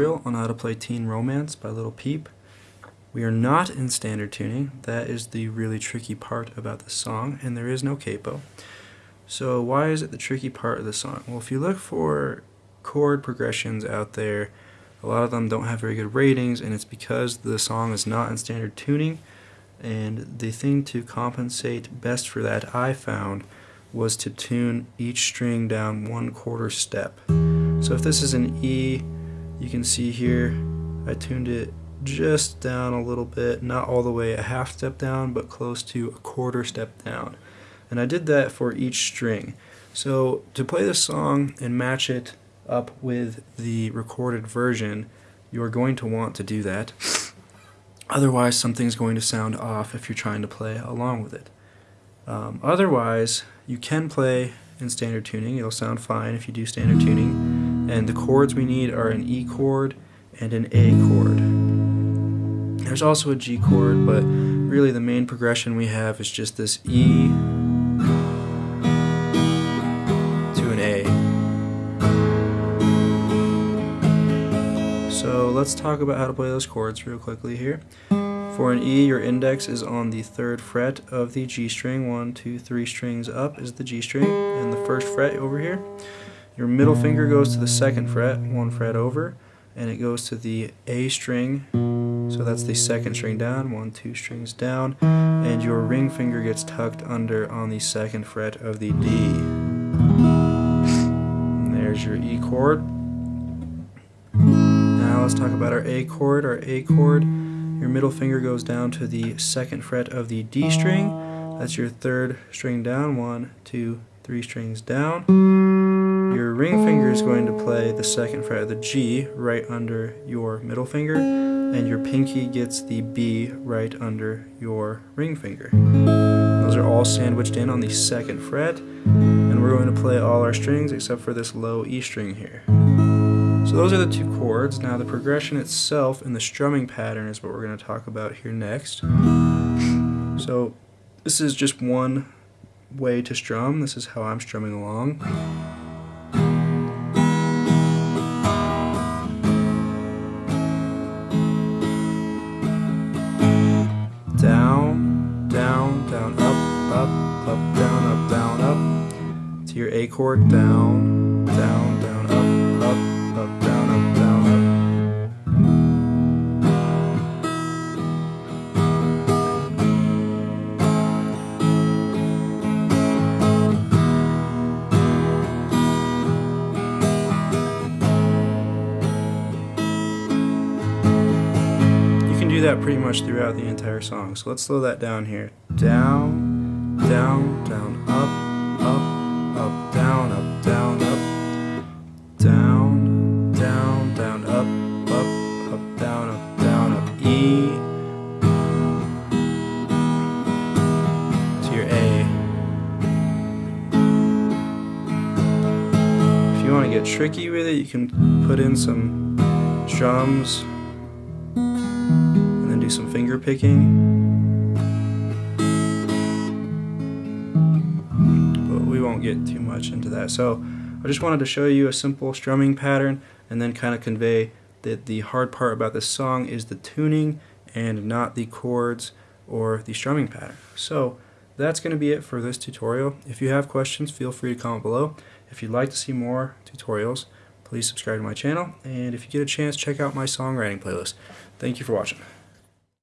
tutorial on how to play Teen Romance by Lil Peep. We are not in standard tuning, that is the really tricky part about the song, and there is no capo. So why is it the tricky part of the song? Well, if you look for chord progressions out there, a lot of them don't have very good ratings, and it's because the song is not in standard tuning, and the thing to compensate best for that I found was to tune each string down one quarter step. So if this is an E, you can see here I tuned it just down a little bit, not all the way a half step down, but close to a quarter step down. And I did that for each string. So to play this song and match it up with the recorded version, you're going to want to do that. Otherwise, something's going to sound off if you're trying to play along with it. Um, otherwise, you can play in standard tuning. It'll sound fine if you do standard tuning. And the chords we need are an E chord and an A chord. There's also a G chord, but really the main progression we have is just this E to an A. So let's talk about how to play those chords real quickly here. For an E, your index is on the third fret of the G string. One, two, three strings up is the G string, and the first fret over here. Your middle finger goes to the second fret, one fret over, and it goes to the A string, so that's the second string down, one, two strings down, and your ring finger gets tucked under on the second fret of the D. And there's your E chord. Now let's talk about our A chord. Our A chord your middle finger goes down to the second fret of the D string. That's your third string down. One, two, three strings down. Your ring finger is going to play the second fret of the G right under your middle finger, and your pinky gets the B right under your ring finger. Those are all sandwiched in on the second fret, and we're going to play all our strings except for this low E string here. So those are the two chords. Now the progression itself and the strumming pattern is what we're going to talk about here next. So this is just one way to strum. This is how I'm strumming along. Your A chord, down, down, down, up, up, up, down, up, down, up. You can do that pretty much throughout the entire song. So let's slow that down here. Down, down, down, up, up, down, up, up, up, down, up, down, up, E to your A. If you want to get tricky with it, you can put in some drums and then do some finger picking. But we won't get too much into that. So I just wanted to show you a simple strumming pattern and then kind of convey that the hard part about this song is the tuning and not the chords or the strumming pattern. So that's going to be it for this tutorial. If you have questions, feel free to comment below. If you'd like to see more tutorials, please subscribe to my channel. And if you get a chance, check out my songwriting playlist. Thank you for watching.